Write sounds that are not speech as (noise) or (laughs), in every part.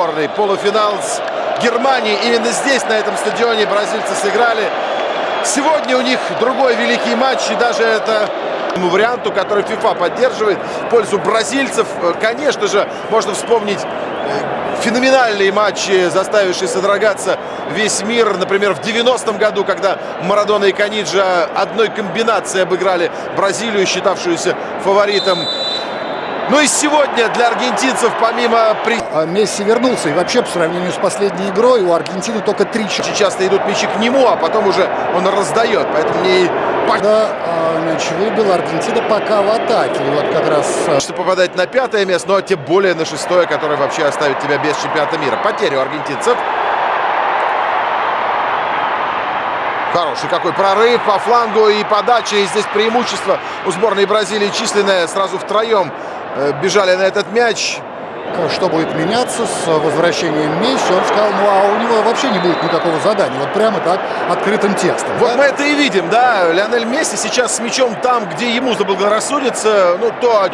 сборной. Полуфинал с Германией. Именно здесь, на этом стадионе, бразильцы сыграли. Сегодня у них другой великий матч. И даже это варианту, который FIFA поддерживает в пользу бразильцев. Конечно же, можно вспомнить э, феноменальные матчи, заставившие содрогаться весь мир. Например, в 90-м году, когда Марадона и Каниджа одной комбинацией обыграли Бразилию, считавшуюся фаворитом ну и сегодня для аргентинцев помимо... А Месси вернулся. И вообще, по сравнению с последней игрой, у Аргентины только три... Часто идут мячи к нему, а потом уже он раздает. Поэтому мне... Да, а, мяч выбил. Аргентина пока в атаке. И вот как раз... А, Что попадать на пятое место, но тем более на шестое, которое вообще оставит тебя без чемпионата мира. Потеря у аргентинцев. Хороший какой прорыв по флангу и подача. И здесь преимущество у сборной Бразилии численное. Сразу втроем бежали на этот мяч. Что будет меняться с возвращением Месси? Он сказал, ну а у него вообще не будет никакого задания. Вот прямо так, открытым текстом. Вот да? мы это и видим, да. Лионель Месси сейчас с мячом там, где ему заблагорассудится. Ну, то...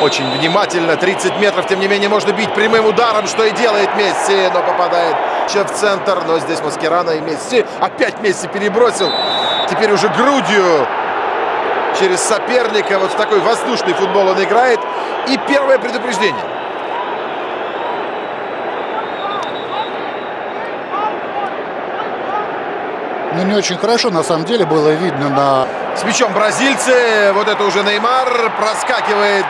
Очень внимательно. 30 метров, тем не менее, можно бить прямым ударом, что и делает Месси. Но попадает в центр. Но здесь Маскерана и Месси. Опять Месси перебросил. Теперь уже грудью через соперника. Вот в такой воздушный футбол он играет. И первое предупреждение. Ну, не очень хорошо, на самом деле, было видно на... С мячом бразильцы. Вот это уже Неймар. Проскакивает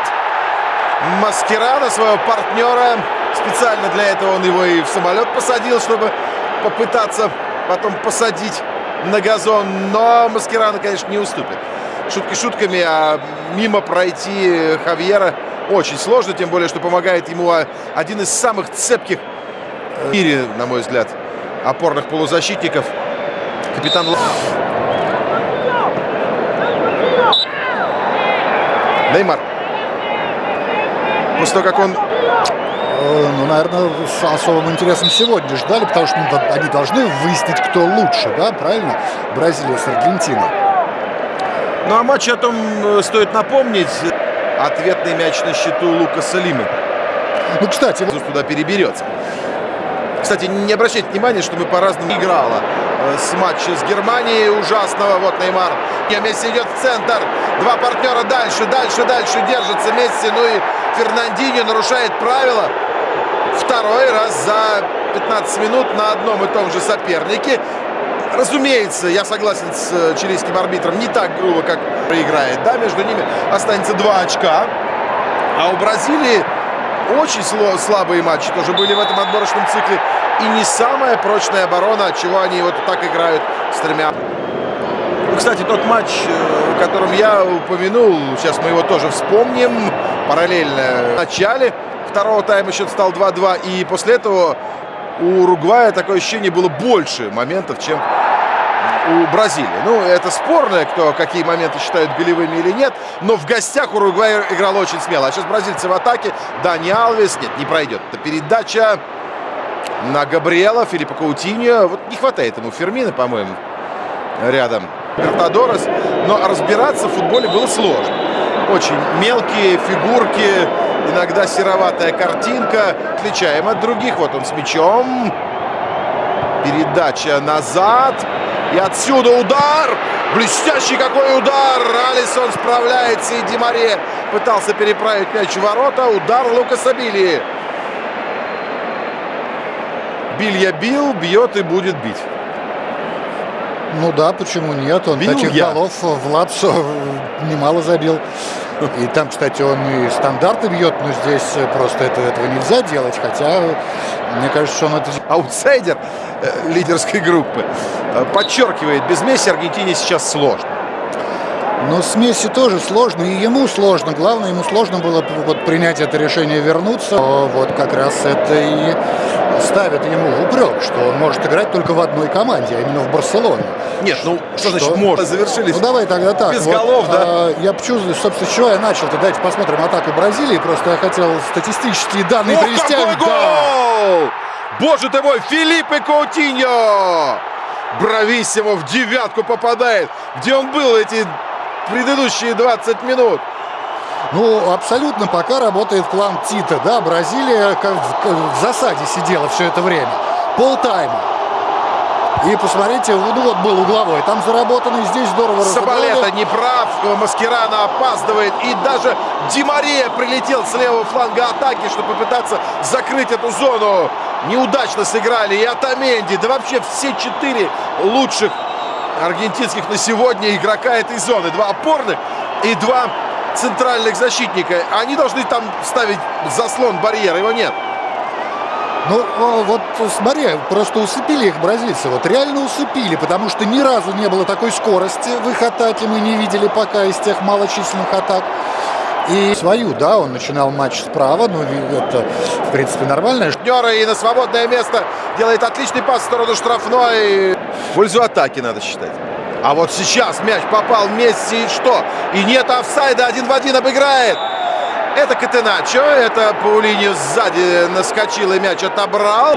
Маскерана, своего партнера. Специально для этого он его и в самолет посадил, чтобы попытаться потом посадить на газон. Но Маскерана, конечно, не уступит. Шутки шутками, а мимо пройти Хавьера очень сложно. Тем более, что помогает ему один из самых цепких в мире, на мой взгляд, опорных полузащитников. Капитан Неймар. После того, как он Э, ну, наверное, с особым интересом сегодня ждали, потому что ну, они должны выяснить, кто лучше, да, правильно? Бразилия с Аргентиной. Ну, а матч о том э, стоит напомнить. Ответный мяч на счету Лукаса Лимы. Ну, кстати... Туда переберется. Кстати, не обращайте внимания, что мы по-разному играла э, с матча с Германией ужасного. Вот Неймар. Месси идет в центр. Два партнера дальше, дальше, дальше держится Месси. Ну и Фернандинho нарушает правила второй раз за 15 минут на одном и том же сопернике. Разумеется, я согласен с э, чилийским арбитром, не так грубо, как проиграет. Да, между ними останется два очка. А у Бразилии очень слабые матчи тоже были в этом отборочном цикле. И не самая прочная оборона, чего они вот так играют с тремя. Кстати, тот матч, э, о котором я упомянул, сейчас мы его тоже вспомним, параллельно в начале второго тайма счет стал 2-2. И после этого у Уругвая такое ощущение было больше моментов, чем у Бразилии. Ну, это спорно, кто какие моменты считают голевыми или нет. Но в гостях Уругвай играл очень смело. А сейчас бразильцы в атаке. Дани Алвес. Нет, не пройдет. Это передача на Габриэла, Филиппа Каутиньо. Вот не хватает ему Фермина, по-моему, рядом. Бертадорос. Но разбираться в футболе было сложно. Очень мелкие фигурки, иногда сероватая картинка. Отличаем от других. Вот он с мячом. Передача назад. И отсюда удар. Блестящий какой удар. Алисон справляется. И Димаре пытался переправить мяч в ворота. Удар Лукаса Билли. Билья бил, бьет и будет бить. Ну да, почему нет? Он Бил таких я. голов в Лапсо (laughs) немало забил. И там, кстати, он и стандарты бьет, но здесь просто это, этого нельзя делать. Хотя, мне кажется, что он это... Аутсайдер э, лидерской группы. Э, подчеркивает, без Месси Аргентине сейчас сложно. Но с Месси тоже сложно, и ему сложно. Главное, ему сложно было вот принять это решение вернуться. Вот как раз это и ставит ему в упрек, что он может играть только в одной команде, а именно в Барселоне. Нет, ну что, что значит может? Завершились. Ну давай тогда так. Без вот, голов, да? А, я чувствую, собственно, с чего я начал. -то. Давайте посмотрим атаку Бразилии. Просто я хотел статистические данные О, привести. Какой гол! Да. Боже ты мой, Филиппе Коутиньо! Брависсимо в девятку попадает. Где он был эти предыдущие 20 минут. Ну, абсолютно пока работает план Тита. Да, Бразилия как в, засаде сидела все это время. Полтайма. И посмотрите, ну вот был угловой, там заработанный, здесь здорово Сабалета не прав, Маскирана опаздывает. И даже Димария прилетел с левого фланга атаки, чтобы попытаться закрыть эту зону. Неудачно сыграли и Атаменди, да вообще все четыре лучших аргентинских на сегодня игрока этой зоны. Два опорных и два центральных защитника. Они должны там ставить заслон барьера, его нет. Ну, вот смотри, просто усыпили их бразильцы. Вот реально усыпили, потому что ни разу не было такой скорости в их атаке. Мы не видели пока из тех малочисленных атак. И свою, да, он начинал матч справа, ну, это, в принципе, нормально. Жнера и на свободное место делает отличный пас в сторону штрафной. В пользу атаки, надо считать. А вот сейчас мяч попал Месси и что? И нет офсайда, один в один обыграет. Это Катеначо, это Паулиньо сзади наскочил и мяч отобрал.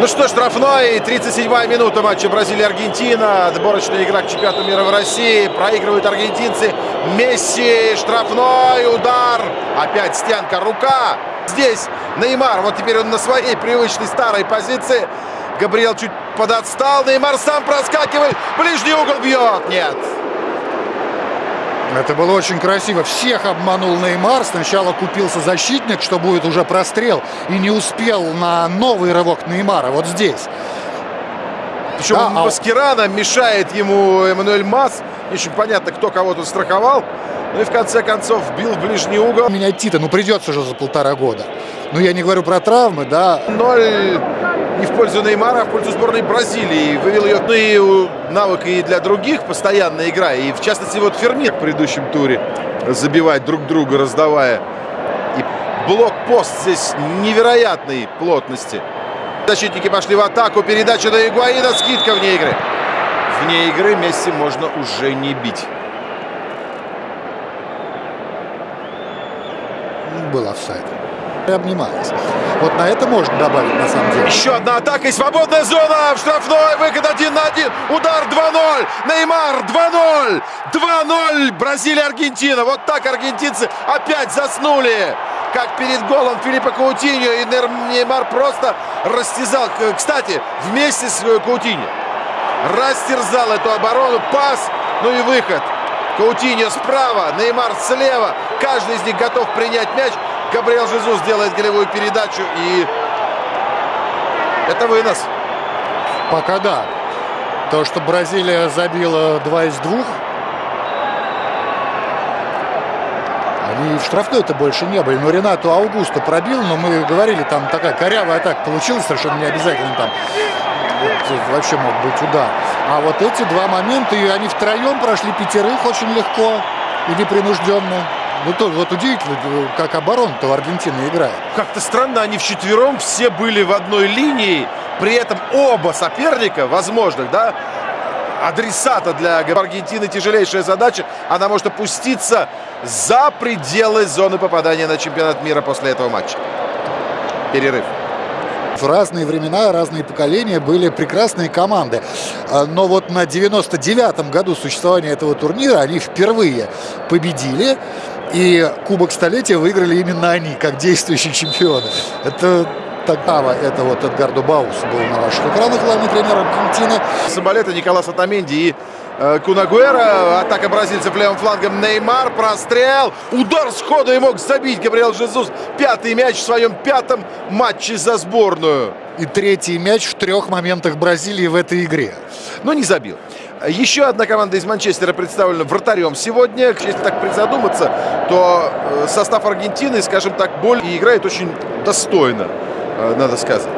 Ну что, штрафной, 37-я минута матча Бразилия-Аргентина. Отборочная игра к чемпионату мира в России. Проигрывают аргентинцы. Месси, штрафной, удар. Опять стенка, рука. Здесь Неймар, вот теперь он на своей привычной старой позиции. Габриэл чуть подотстал. Неймар сам проскакивает. Ближний угол бьет. Нет. Это было очень красиво. Всех обманул Неймар. Сначала купился защитник, что будет уже прострел. И не успел на новый рывок Неймара. Вот здесь. Причем да, Маскирана а... мешает ему Эммануэль Мас. Не очень понятно, кто кого тут страховал. Ну и в конце концов бил в ближний угол. Менять Тита, ну придется же за полтора года. Ну я не говорю про травмы, да. Ноль не в пользу Неймара, а в пользу сборной Бразилии. Вывел ее ну, и навык и для других постоянная игра. И в частности вот Фермир в предыдущем туре забивать друг друга, раздавая. И блок-пост здесь невероятной плотности. Защитники пошли в атаку. Передача на Игуаина. Скидка вне игры. Вне игры Месси можно уже не бить. Был офсайд и обнималась. Вот на это можно добавить, на самом деле. Еще одна атака и свободная зона. В штрафной выход один на один. Удар 2-0. Неймар 2-0. 2-0. Бразилия-Аргентина. Вот так аргентинцы опять заснули. Как перед голом Филиппа Каутиньо. И Неймар просто растязал. Кстати, вместе с Каутиньо. Растерзал эту оборону. Пас. Ну и выход. Каутиньо справа, Неймар слева. Каждый из них готов принять мяч. Габриэл Жезус делает голевую передачу и это вынос. Пока да. То, что Бразилия забила два из двух, они в штрафной-то больше не были. Но Ренату Аугусто пробил, но мы говорили, там такая корявая атака получилась, совершенно не обязательно там вообще мог быть удар. А вот эти два момента, и они втроем прошли пятерых очень легко и непринужденно. Ну, тоже вот удивительно, как оборона-то в Аргентине играет. Как-то странно, они вчетвером все были в одной линии. При этом оба соперника, возможных, да, адресата для Аргентины тяжелейшая задача. Она может опуститься за пределы зоны попадания на чемпионат мира после этого матча. Перерыв. В разные времена, разные поколения были прекрасные команды. А, но вот на 99-м году существования этого турнира они впервые победили. И Кубок Столетия выиграли именно они, как действующие чемпионы. Это Такава, это вот Эдгардо Баус был на ваших экранах, главный тренер Аргентины. Самолета Николас Атаменди и э, Кунагуэра. Атака бразильцев левым флангом. Неймар, прострел. Удар сходу и мог забить Габриэл Жезус. Пятый мяч в своем пятом матче за сборную. И третий мяч в трех моментах Бразилии в этой игре. Но не забил. Еще одна команда из Манчестера представлена вратарем сегодня. Если так призадуматься, то э, состав Аргентины, скажем так, боль и играет очень достойно, э, надо сказать.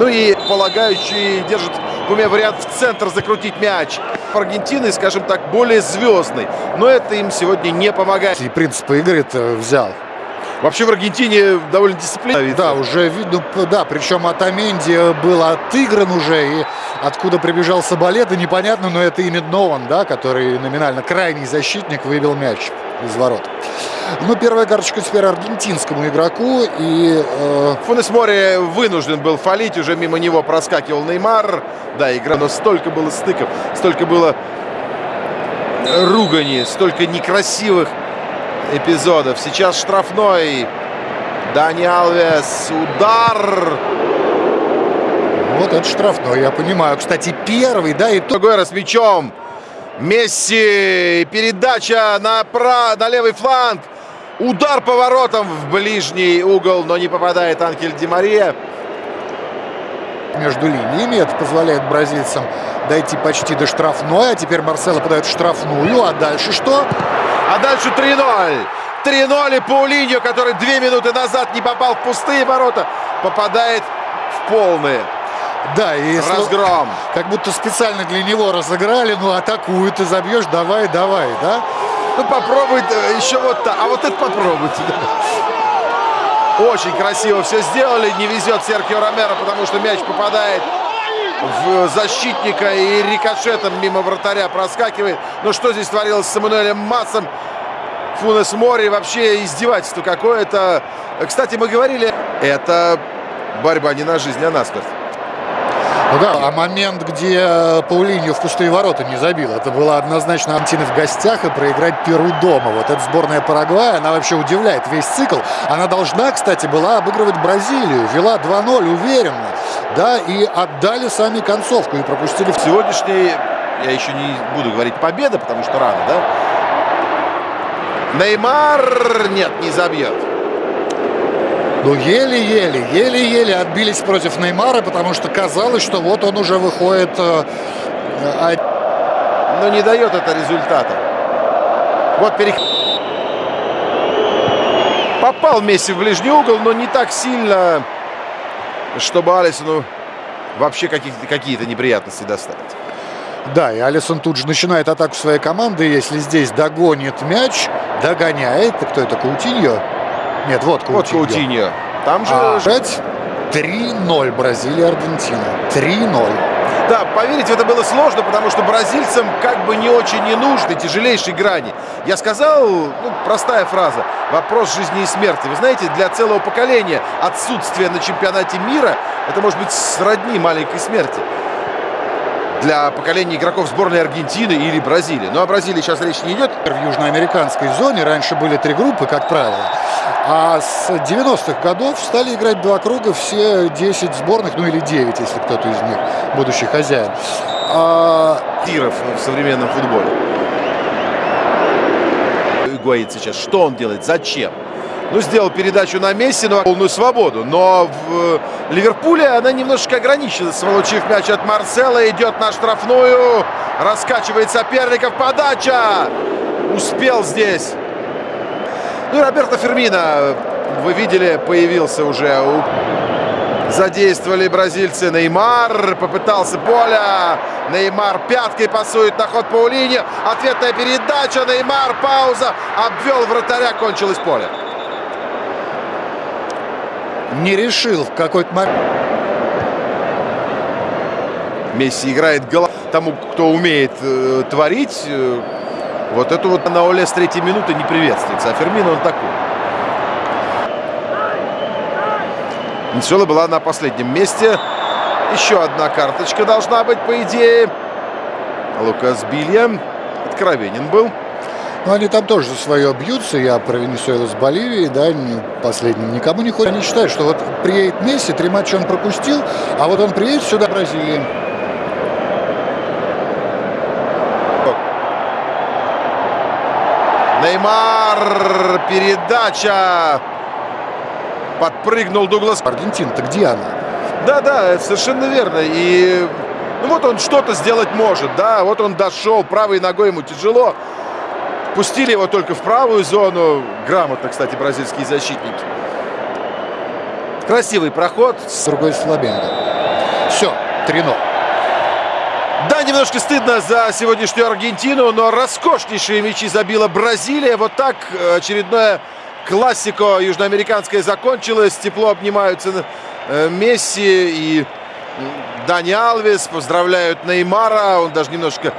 Ну и полагающий держит в уме вариант в центр закрутить мяч. Аргентины, скажем так, более звездный. Но это им сегодня не помогает. И принципы игры-то взял. Вообще в Аргентине довольно дисциплинированно. Да, уже видно, да, причем Атаменди был отыгран уже, и откуда прибежал Соболета, непонятно, но это именно он, да, который номинально крайний защитник выбил мяч из ворот. Ну, первая карточка теперь аргентинскому игроку. И, э... Фунес Море вынужден был фалить. Уже мимо него проскакивал Неймар. Да, игра, но столько было стыков, столько было ругани, столько некрасивых эпизодов. Сейчас штрафной. Дани Алвес. Удар. Вот это штрафной, я понимаю. Кстати, первый, да, и. Гуэра с мячом. Месси. Передача на, пра... на левый фланг. Удар поворотом в ближний угол, но не попадает Анхель Ди Мария. Между линиями это позволяет бразильцам дойти почти до штрафной. А теперь Марсело подает штрафную. А дальше что? А дальше 3-0. 3-0 и Паулиньо, который две минуты назад не попал в пустые ворота, попадает в полные. Да, и разгром. Как будто специально для него разыграли. Ну, атакуй, ты забьешь, давай, давай, да? Ну, попробуй еще вот так. А вот это попробуйте. Да. Очень красиво все сделали. Не везет Серхио Ромеро, потому что мяч попадает в защитника и рикошетом мимо вратаря проскакивает. Но что здесь творилось с Эммануэлем Массом? Фунес Мори вообще издевательство какое-то. Кстати, мы говорили, это борьба не на жизнь, а на смерть. Ну да, а момент, где Паулиньо в пустые ворота не забил, это было однозначно Антины в гостях и проиграть Перу дома. Вот эта сборная Парагвая, она вообще удивляет весь цикл. Она должна, кстати, была обыгрывать Бразилию. Вела 2-0 уверенно. Да, и отдали сами концовку и пропустили. В сегодняшней, я еще не буду говорить победа, потому что рано, да? Неймар, нет, не забьет. Ну, еле-еле, еле-еле отбились против Неймара, потому что казалось, что вот он уже выходит... Э, Но не дает это результата. Вот перех... Попал Месси в ближний угол, но не так сильно, чтобы Алисону вообще какие-то неприятности доставить. Да, и Алисон тут же начинает атаку своей команды. Если здесь догонит мяч, догоняет. Кто это, Каутиньо? Нет, вот Каутиньо. Вот Каутиньо. Там же... А, 3-0 Бразилия, Аргентина. 3-0. Да, поверить в это было сложно, потому что бразильцам как бы не очень не нужны тяжелейшей грани. Я сказал, ну, простая фраза, вопрос жизни и смерти. Вы знаете, для целого поколения отсутствие на чемпионате мира, это может быть сродни маленькой смерти для поколения игроков сборной Аргентины или Бразилии. Ну, о Бразилии сейчас речь не идет. В южноамериканской зоне раньше были три группы, как правило. А с 90-х годов стали играть два круга все 10 сборных, ну или 9, если кто-то из них будущий хозяин. А... Тиров в современном футболе. Игуаин сейчас. Что он делает? Зачем? Ну, сделал передачу на Месси, но полную свободу. Но в Ливерпуле она немножечко ограничилась. Получив мяч от Марсела, идет на штрафную. Раскачивает соперников. Подача! Успел здесь. Ну и Роберто Фермина, вы видели, появился уже. Задействовали бразильцы. Неймар попытался поля. Неймар пяткой пасует на ход Паулини. Ответная передача. Неймар, пауза. Обвел вратаря, кончилось поле не решил в какой-то момент. Месси играет голов тому, кто умеет э, творить. Э, вот это вот на Оле с третьей минуты не приветствуется. А Фермино он такой. Венесуэла была на последнем месте. Еще одна карточка должна быть, по идее. Лукас Билья откровенен был. Ну, они там тоже за свое бьются. Я про Венесуэлу с Боливией, да, последним никому не ходят. Они считают, что вот приедет Месси, три матча он пропустил, а вот он приедет сюда, в Бразилии. Неймар, передача. Подпрыгнул Дуглас. Аргентина-то где она? Да-да, совершенно верно. И ну вот он что-то сделать может, да. Вот он дошел, правой ногой ему тяжело. Пустили его только в правую зону. Грамотно, кстати, бразильские защитники. Красивый проход. С другой Слабенко. Все, 3-0. Да, немножко стыдно за сегодняшнюю Аргентину, но роскошнейшие мячи забила Бразилия. Вот так очередное классико южноамериканское закончилось. Тепло обнимаются э, Месси и Дани Алвес. Поздравляют Неймара. Он даже немножко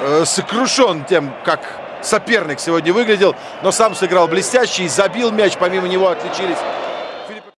э, сокрушен тем, как соперник сегодня выглядел, но сам сыграл блестяще и забил мяч. Помимо него отличились